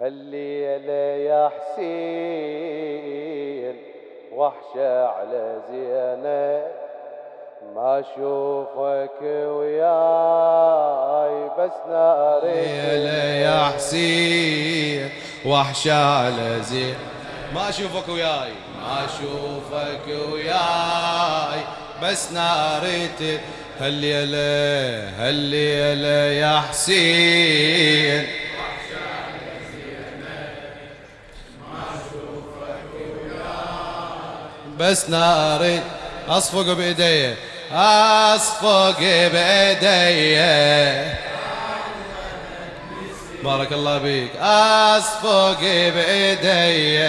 هالليلة يا حسين وحشة على زينب. ما أشوفك وياي بس ناري. ليلة يا حسين وحشة على زين ما أشوفك وياي. ما أشوفك وياي بس ناريت هالليلة هالليلة يا حسين. بس ناري أصفق بايدي أصفق بايدي بارك الله بيك أصفق بايدي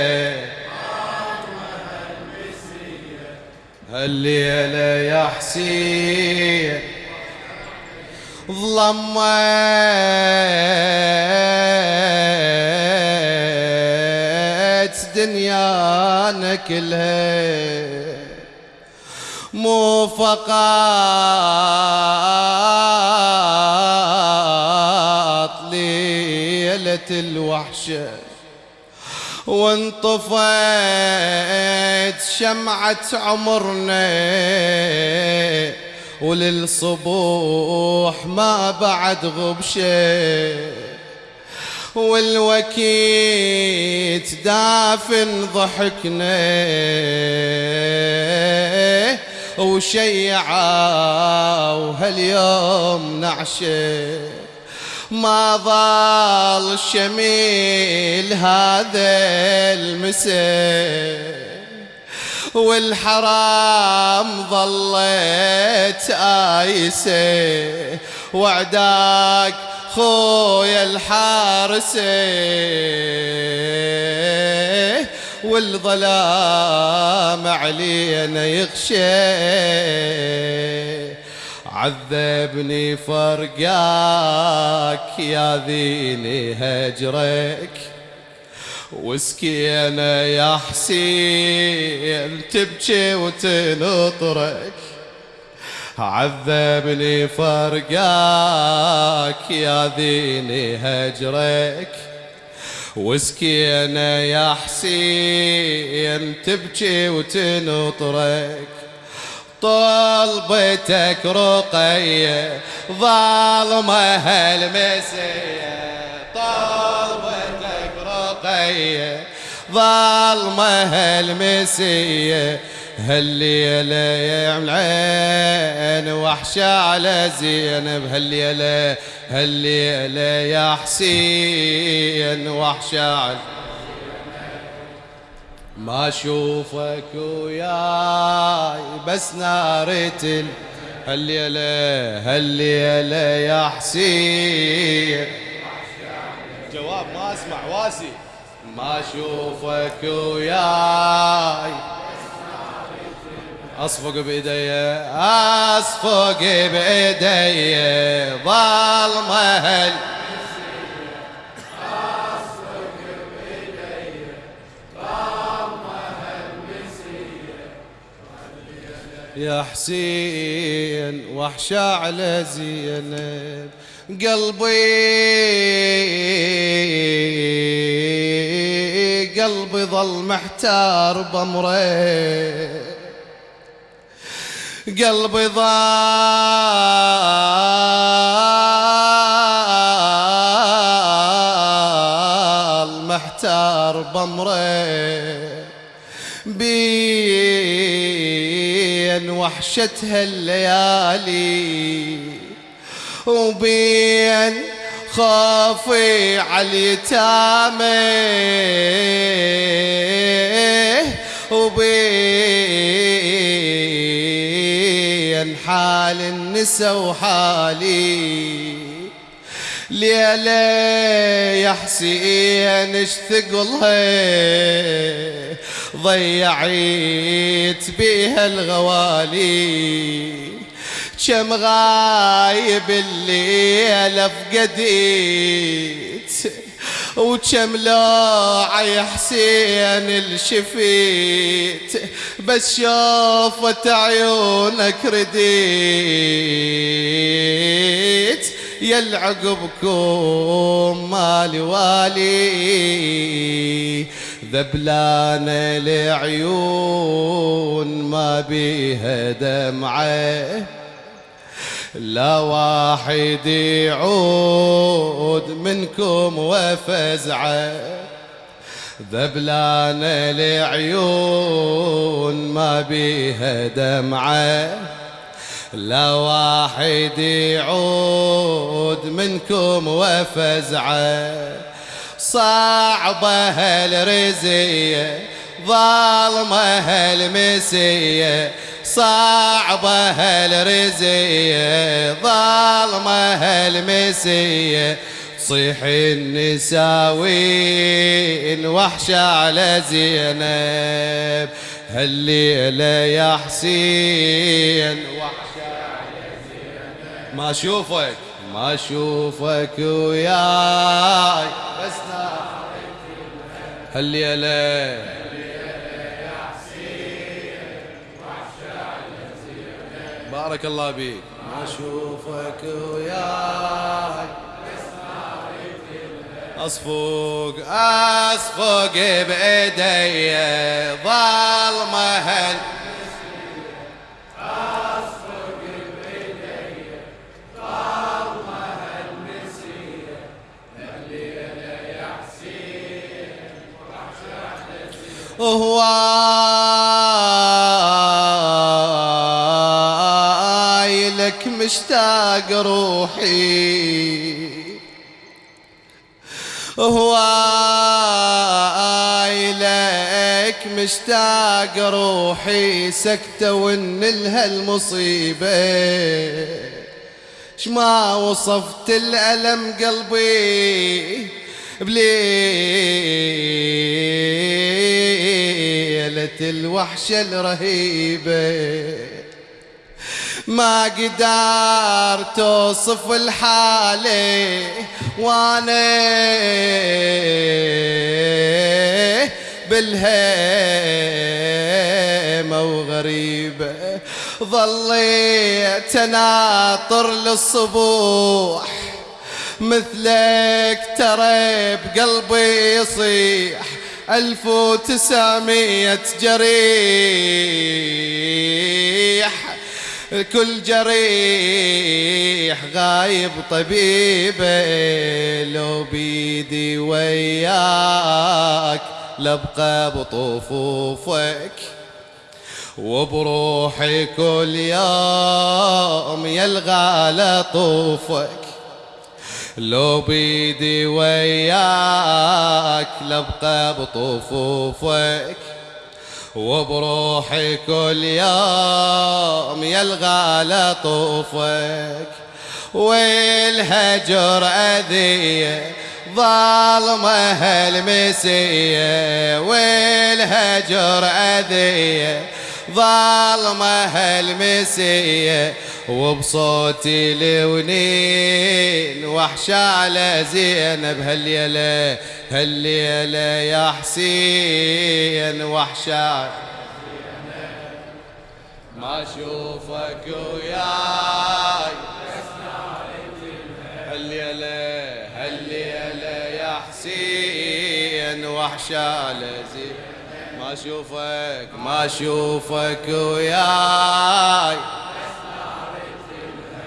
هالليلة يا حسين ظلمت. كلها مو فقط ليلة الوحشة وانطفت شمعة عمرنا. وللصبوح ما بعد غبشة. والوكيت دافن ضحكنا. وشيعة وهاليوم نعشة. ما ضال شميل هذا المساء. والحرام ظلت آيسة. وعداك خويا الحارسة والظلام علينا يغشى. عذبني فرقاك يا ذيني هجرك. وسكينة يا حسين تبكي وتنطرك. عذبني فرقاك يا ذيني هجرك. وسكينة يا حسين تبكي وتنطرك. طلبتك رقية ظالمة هالمسية. طلبتك رقية ظالمة هالمسية. هالليلة يا العين وحشة على زينب. هالليلة هالليلة يا حسين وحشة على ما أشوفك وياي بس نارة هالليلة هالليلة يا حسين. جواب ما أسمع واسي. ما أشوفك وياي أصفق بايدي أصفق بايدي ظلمة. يا حسين وحشة على زينب. قلبي قلبي ظل محتار بأمره قلبي ضال محتار بأمره بين وحشتها الليالي وبين خوفي على اليتامى. وبين حال النسا وحالي. ليلة يا حسين اشتقلها ضيعيت بيها الغوالي. كم غايب الليلة فقديت وكم لوعة يا حسين الشفيت بس شوفت عيونك رديت. يل عقبكم مالي والي ذبلان العيون ما بيها دمعة. لا واحد يعود منكم وفزعة. ذبلان العيون ما بيها دمعة. لا واحد يعود منكم وفزعة. صعبة هالرزية. ظالمة هالمسية صعبة هالرزية ظالمة هالمسية صيح النساوين وحشة على زينب. هالليلة يا حسين وحشة على زينب. ما أشوفك ما أشوفك وياي. بس هالليلة بارك الله بيك. ما أشوفك وياي. اصفق اصفق بإيدي ظلمه هل هواي مشتاق روحي. هواي لك مشتاق روحي سكتة ونلها المصيبة شما وصفت الألم قلبي بليلة الوحشة الرهيبة. ما قدرت توصف الحالة وأنا بالهيمة وغريبة ظليت ناطر للصبوح مثلك ترى بقلبي يصيح. ألف وتسعمية جريح. كل جريح غايب طبيبه لو بيدي وياك لبقى بطفوفك. وبروحي كل يوم يلغى لطوفك لو بيدي وياك لبقى بطفوفك. وبروحي كل يوم يلغى لطوفك والهجر أذية ظالمة هالمسية والهجر أذية ظالمة هالمسية وبصوتي لونين وحشة على زينب هالليلة هالليلة يا حسين وحشة. ما أشوفك وياي. هالليلة هالليلة يا حسين وحشة على زينب. ما أشوفك ما أشوفك وياي.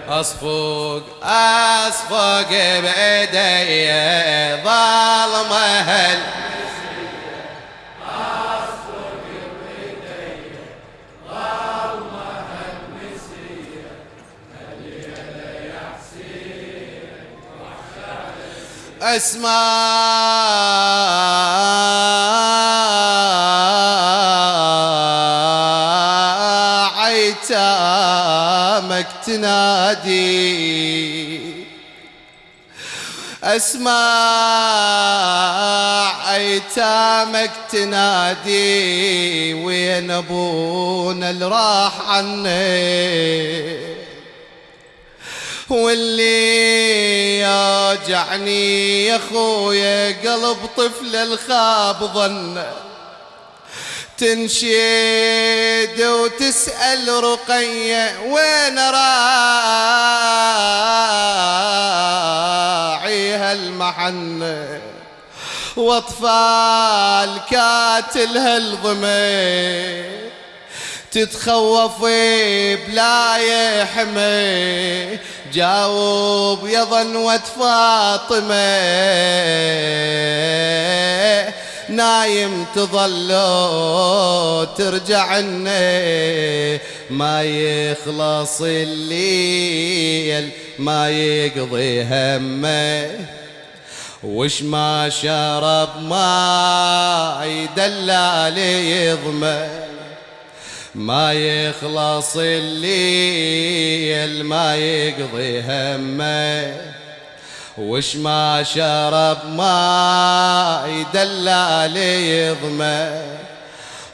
اصفق اصفق بايدي ظالمه هل أسمع. عيتامك تنادي أسمع ايتامك تنادي وين أبونا اللي راح عني؟ واللي يوجعني يا خويا قلب طفل الخاب ظنه تنشد وتسأل رقية وين راعيها المحنة وأطفال كاتلها الظمي تتخوف بلا يحمي جاوب يا ظنوة فاطمة. نايم تظل ترجع ما يخلص الليل ما يقضي همه. وش ما شرب ما يدلال يضمه ما يخلص الليل ما يقضي همه. وش ما شرب ما يدلال يضمه.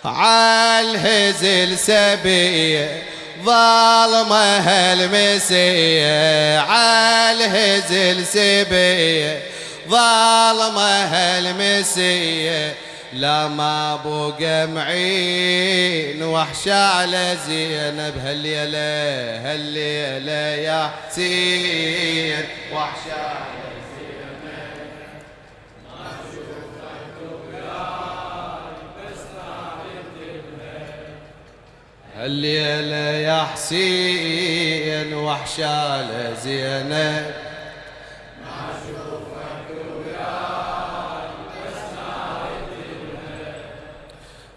عالهزل سبية ظالمه هالمسيه عالهزل سبية ظالمه هالمسيه لا ما بقى معين وحش على زينب هالليلة هالليلة يا حسين. وحش على هالليلة يا حسين وحش على زينب.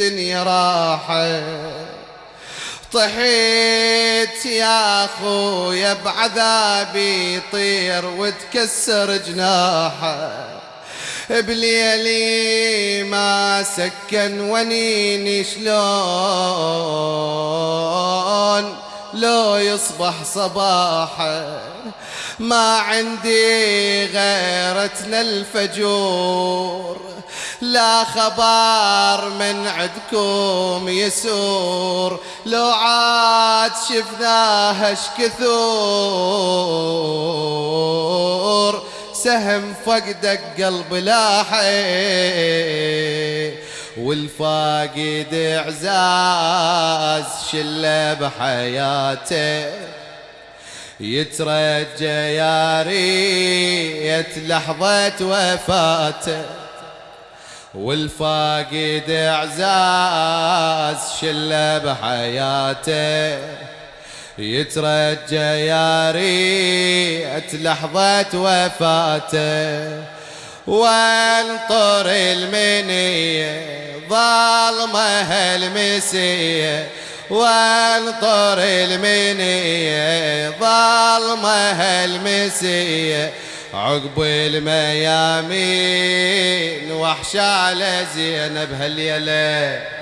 بالدنيا راحة طحيت يا خويا بعذابي طير وتكسر جناحه. بليلي ما سكن ونيني شلون؟ لو يصبح صباحه ما عندي غيرتنا الفجور لا خبر من عندكم يسور. لو عاد شفناها كثور سهم فقدك قلب لاحي والفاقد اعزاز شله بحياته. يترجى يا ريت لحظة وفاته. والفاقد اعزاز شله بحياته. يترجى يا ريت لحظة وفاته. وانطر المنية ظالمة المسيه وانطر المنية. ظلمة المسية عقب الميامين وحش على زينب هالليلة.